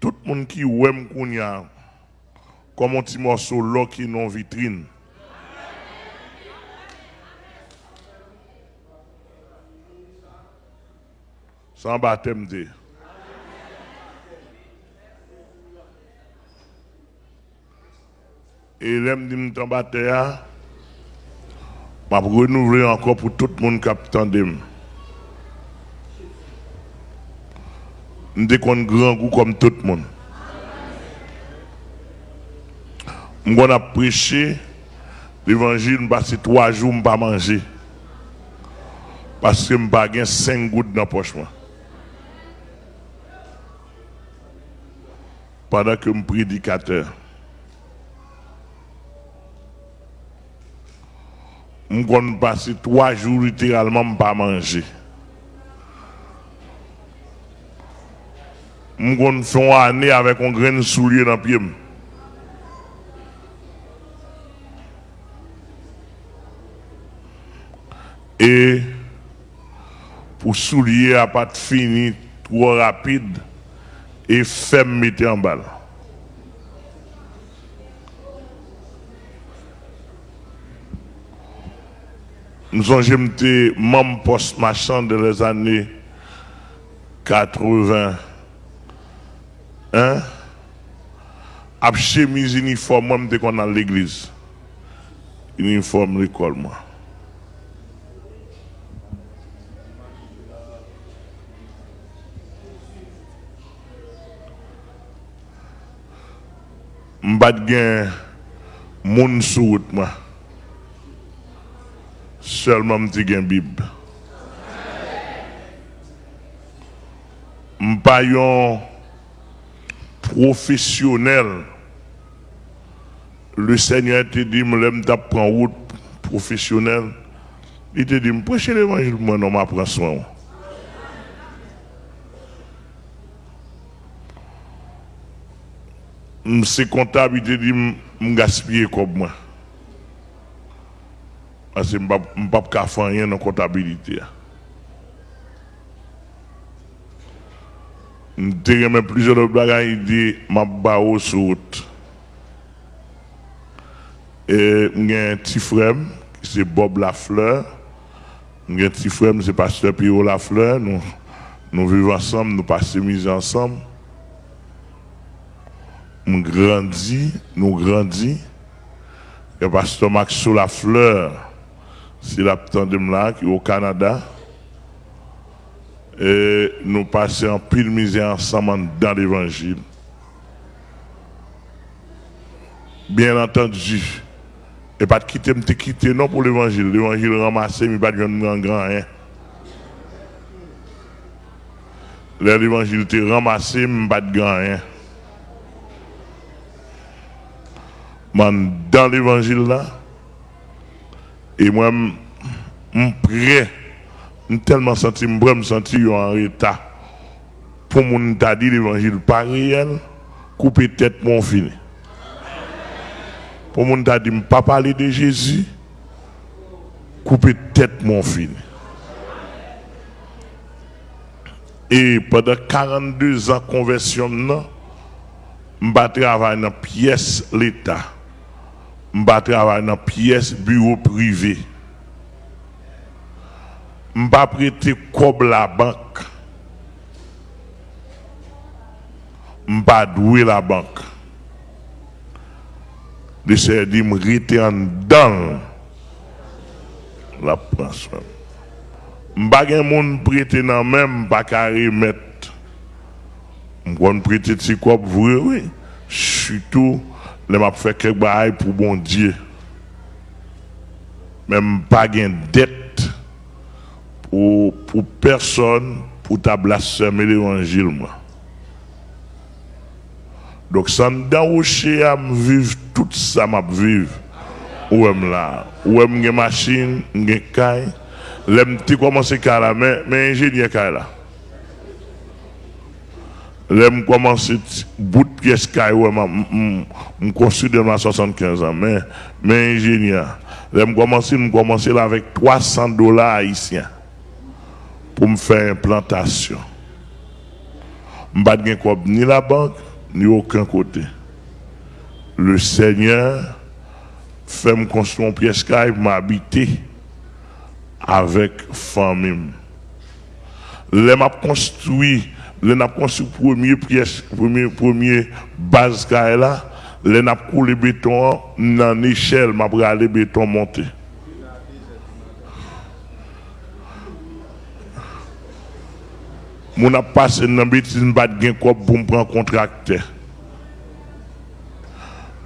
Tout le monde qui aime Kounia, comme un petit morceau là qui non vitrine. Sans baptême de. Et l'aime dit m'en baptême, m'a renouveler encore pour tout le monde qui attendait. Nous sommes grand goût comme tout le monde. Nous avons prêché l'évangile, je passé trois jours, je pas manger. Parce que je n'ai pas cinq gouttes dans la poche. Pendant que je suis prédicateur. Je passer trois jours littéralement, je pas manger. Je faire une année avec un grain de soulier dans le pied. Et pour soulier à pas fini trop rapide et faire mettre en balle. Nous sommes été membre post machin de les années 80. Hein? À chemise uniforme, moi, je qu'on dans l'église. Uniforme l'école, moi. M'bat gen moun sou route moi. Seulement m'ti gen bib. M'pa professionnel. Le Seigneur te dit, me l'aime prendre route professionnel. Il te dit, me prêcher l'évangile, moi non m'apprends soin. c'est comptable, il te dit, me gaspiller comme moi. Parce que je ne peux pas faire rien dans la comptabilité. Je même plusieurs bagages, il dit, ma bao sur route. Et un petit frère, c'est Bob Lafleur. J'ai un petit frère, c'est Pasteur Pierrot Lafleur. Nous, vivons ensemble, nous passons mise ensemble. Nous grandis, nous grandis. Et Pasteur Max Lafleur, c'est la de là qui au Canada. Et nous passons en pile misère ensemble dans l'évangile. Bien entendu, et pas de quitter, me quitter non pour l'évangile. L'évangile ramassé, mais pas de grand rien. L'évangile te ramassé, mais pas de grand. Man, dans l'évangile là, et moi, je prêt, tellement senti, je me senti en état pour mon t'a dit l'évangile pas réel, couper tête mon fini. Pour mon t'a dit, pas parler de Jésus, couper tête mon fini. Et pendant 42 ans de conversion, je travaille dans la pièce l'État je travaille dans pièce bureau privé. Je pas prêter comme la banque. Je pas douer la banque. Le Seigneur dit, je en dans la pension. Je ne pas prêter dans même pas carré mettre. Je vais prêter de quoi vrai, oui. Surtout je m'a fait quelque chose pour bon Dieu. Même pas de dette pour, pour personne pour ta blasphémer l'évangile. Donc, sans d'enrocher à vivre tout ça, m'a vivre. Où est là? Où est une machine, une caille? L'aime tu commencer à la mais, mais ingénieur là. J'aime commencer bout de pièce je construis de 75 ans, mais, mais ingénieur. Commencer, je commencer avec 300 dollars haïtiens pour me faire implantation. Je ne pas ni la banque, ni aucun côté. Le Seigneur fait me construire une pièce pour m'habiter avec famille. Les m'a construit, les n'a construit premier pièce, premier, premier base là, les n'a coulé béton dans l'échelle, m'a le béton monter. Mon a passé dans bêtise pas de pour me prendre contracteur.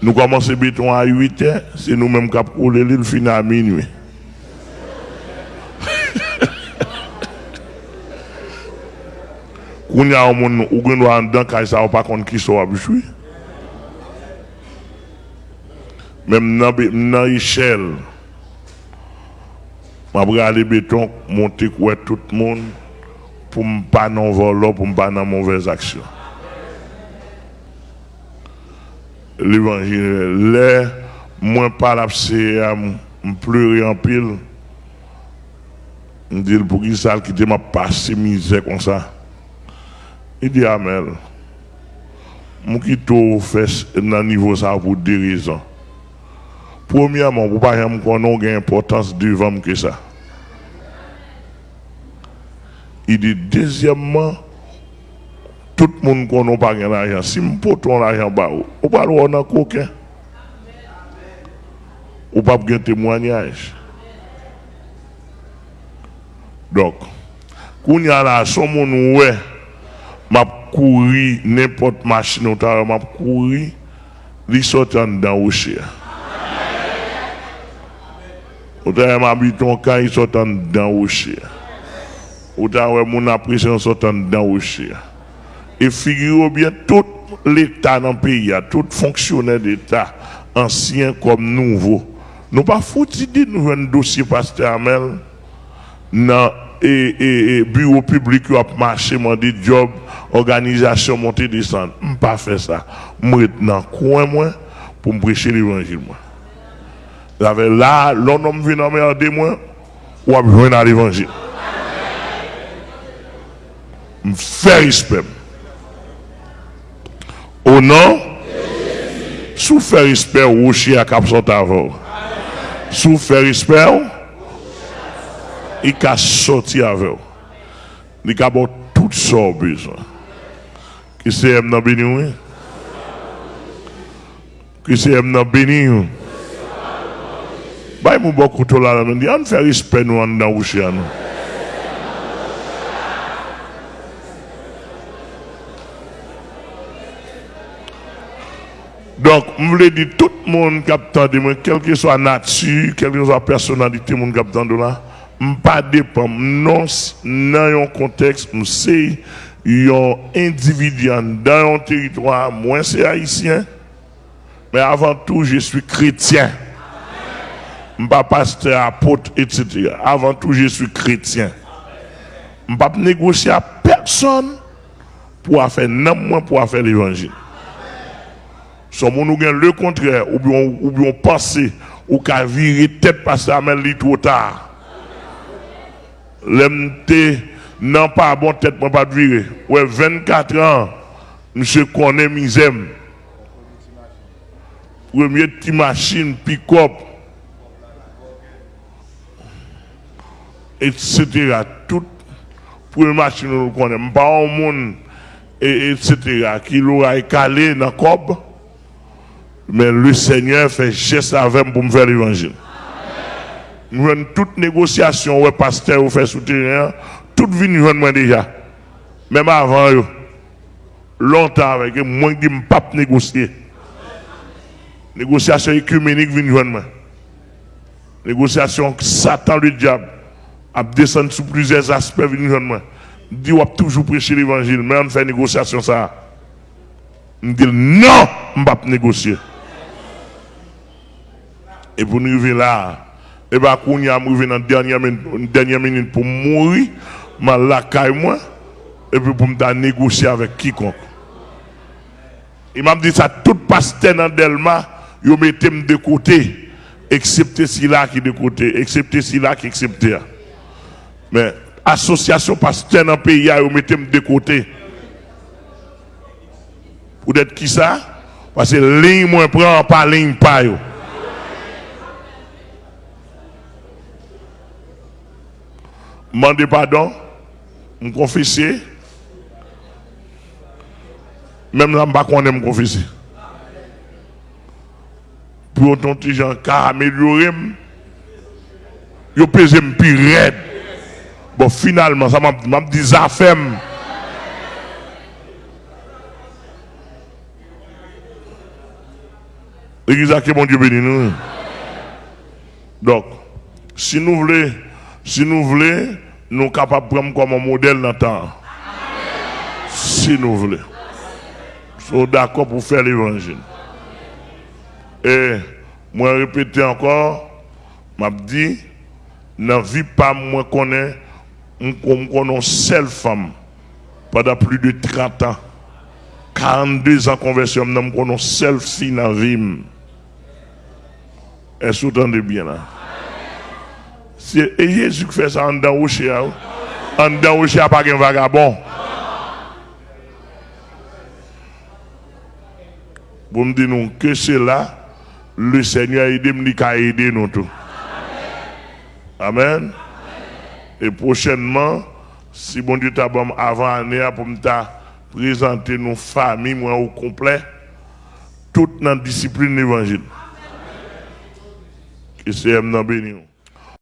Nous commençons béton à 8 h c'est nous-mêmes qui avons coulé l'île fin à minuit. Quand il y a un monde qui est dedans, quand ça pas contre qui sont habitués. Même dans l'échelle, je vais aller béton, monter tout le monde pour ne pas non voler, pour ne pas dans mauvaise action. L'évangile, là, moi pas la c'est pleurer en pile. Je dis pour qui ça qui m'a passé misère comme ça. Il dit Amel, je qui tout fait dans niveau ça pour deux raisons. Premièrement, pour pas qu'on ait importance devant que ça. Il dit, deuxièmement, tout le monde connaît pas l'argent. Si je ton l'argent, on pas le voir coquin. Ou pas un témoignage. Donc, quand il y a là, son monde, ouais, couru n'importe machine, m'a couru, il sort dans le chien. Ou habité quand il sort dans le chien. Ou t'as mon appréciation sortant dans rocher. Et figurez bien tout l'État dans le pays, tout fonctionnaire d'État, ancien comme nouveau. Nous pas foutu de nous un dossier pasteur Amel dans et, et, bureau public qui a marché, des job, organisation, monter, descendre. Je pas fait ça. Je dans coin moi, pour me prêcher l'évangile. Là, l'homme vient me moi, ou a besoin dans m fè rispèm. O nan, sou fè rispèm ou chè a kap sot avò. Sou fè rispèm, i ka soti avò. Ni ka bon tout so bezan. Ki se m nan bini wè? Ki se m nan bini wè? Bay mou bo koutou la nan, di an fè rispèm nou an nan ou chè an nou. Donc, je voulais dire, tout le monde qui a de quelle que soit nature, quelle que soit la personnalité, là, je pas dépend, non, dans un contexte, je sais, un individu dans un territoire, moi c'est haïtien, mais avant tout, je suis chrétien. Je ne pas pasteur, apôtre, etc. Avant tout, je suis chrétien. Je ne pas négocier à personne pour faire n'importe pour faire l'évangile. Si on nous le contraire, ou bien, ou bien passer, ou qu'à virer tête parce que ça trop tard. L'MT, non pas bon tête, moi pas virer. Ouais, 24 ans, monsieur connaît misère. Premier petit machine, pick-up, etc. Tout, première machine, nous connaissons. Pas un monde, etc. qui l'aura calé dans le cob. Mais le Seigneur fait geste avec pour me faire l'évangile. Nous avons toute négociation, ouais, pasteur, ou fait soutenir, toute vie nous moi déjà. Même avant, longtemps avec moi, je ne pas négocier. Négociation écuménique vient joindre moi. Négociation Satan le diable a descendu sous plusieurs aspects vient joindre moi. Dit on toujours prêcher l'évangile, mais on fait négociation ça. On dit non, on ne pas négocier. Et pour nous arriver là, et bien, quand nous arrivons dans la dernière minute, dernière minute pour mourir, je la moi, et puis pour me négocier avec quiconque. Il m'a dit ça, tout pasteur dans Delma, il mettait de côté, excepté celui-là qui de côté, excepté celui-là qui accepte. Mais association pasteur dans le pays, il mettait de côté. Pour être qui ça? Parce que ligne moins prend pas ligne pas yo. Mandez pardon, me confesser. Même là, je ne me confesser. Pour autant, les gens qui amélioré, ils pesé plus raide. Bon, finalement, ça m'a dit ça fait. L'église a mon Dieu béni nous. Donc, si nous voulons, si nous voulons, nous sommes capables de prendre comme un modèle dans le temps. Si nous voulons. Nous sommes d'accord pour faire l'évangile. Et moi, répéter encore, m'a dit, dans la vie, pas moi connais, une seule femme pendant plus de 30 ans. 42 ans de conversion, je connais seule fille dans la vie. Est-ce que vous entendez bien là? C'est Jésus qui fait ça en dedans au chien. En dedans au chien, pas un vagabond. Vous me dites que c'est là, le Seigneur aide nous qu'à aider nous tous. Amen. Et prochainement, si bon Dieu t'a bon avant année pour me présenter nos familles moi au complet, toute notre discipline évangile. Que c'est béni.